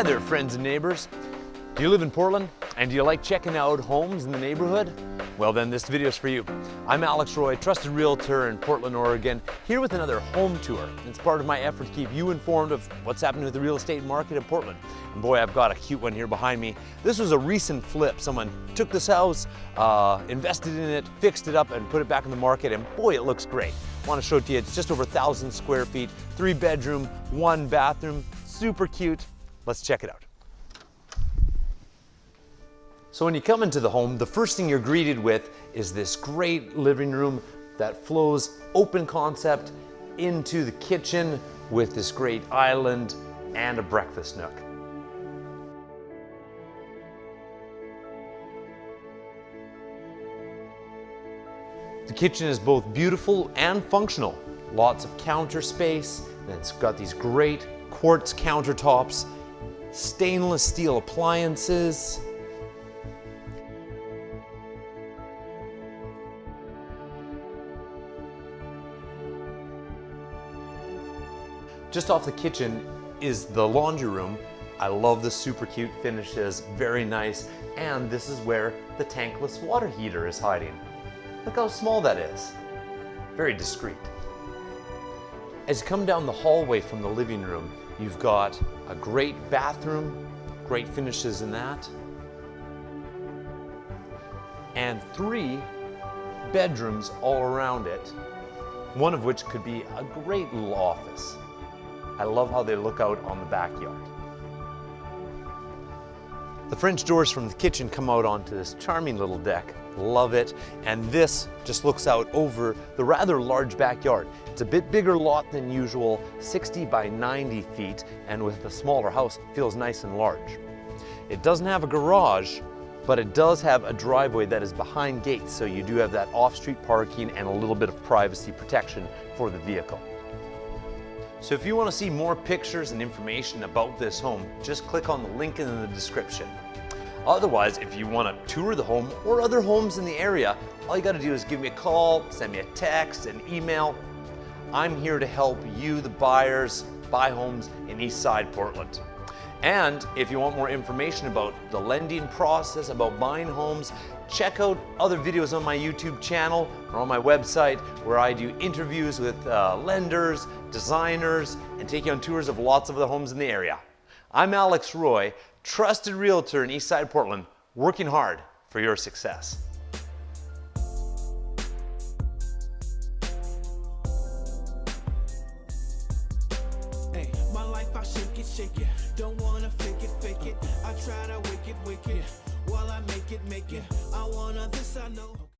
Hi there, friends and neighbors. Do you live in Portland? And do you like checking out homes in the neighborhood? Well then, this video is for you. I'm Alex Roy, trusted realtor in Portland, Oregon, here with another home tour. It's part of my effort to keep you informed of what's happening with the real estate market in Portland. And boy, I've got a cute one here behind me. This was a recent flip. Someone took this house, uh, invested in it, fixed it up, and put it back in the market, and boy, it looks great. I want to show it to you. It's just over a thousand square feet, three bedroom, one bathroom, super cute. Let's check it out. So when you come into the home, the first thing you're greeted with is this great living room that flows open concept into the kitchen with this great island and a breakfast nook. The kitchen is both beautiful and functional. Lots of counter space, and it's got these great quartz countertops, stainless steel appliances, Just off the kitchen is the laundry room. I love the super cute finishes, very nice. And this is where the tankless water heater is hiding. Look how small that is. Very discreet. As you come down the hallway from the living room, you've got a great bathroom, great finishes in that, and three bedrooms all around it, one of which could be a great little office. I love how they look out on the backyard. The French doors from the kitchen come out onto this charming little deck. Love it. And this just looks out over the rather large backyard. It's a bit bigger lot than usual, 60 by 90 feet, and with the smaller house, feels nice and large. It doesn't have a garage, but it does have a driveway that is behind gates, so you do have that off-street parking and a little bit of privacy protection for the vehicle. So if you want to see more pictures and information about this home, just click on the link in the description. Otherwise, if you want to tour the home or other homes in the area, all you got to do is give me a call, send me a text, an email. I'm here to help you, the buyers, buy homes in East Side Portland. And if you want more information about the lending process, about buying homes, check out other videos on my YouTube channel or on my website where I do interviews with uh, lenders, designers, and take you on tours of lots of the homes in the area. I'm Alex Roy, trusted realtor in Eastside Portland, working hard for your success. I shake it, shake it. Don't wanna fake it, fake it. I try to wake it, wake it. While I make it, make it. I wanna this, I know.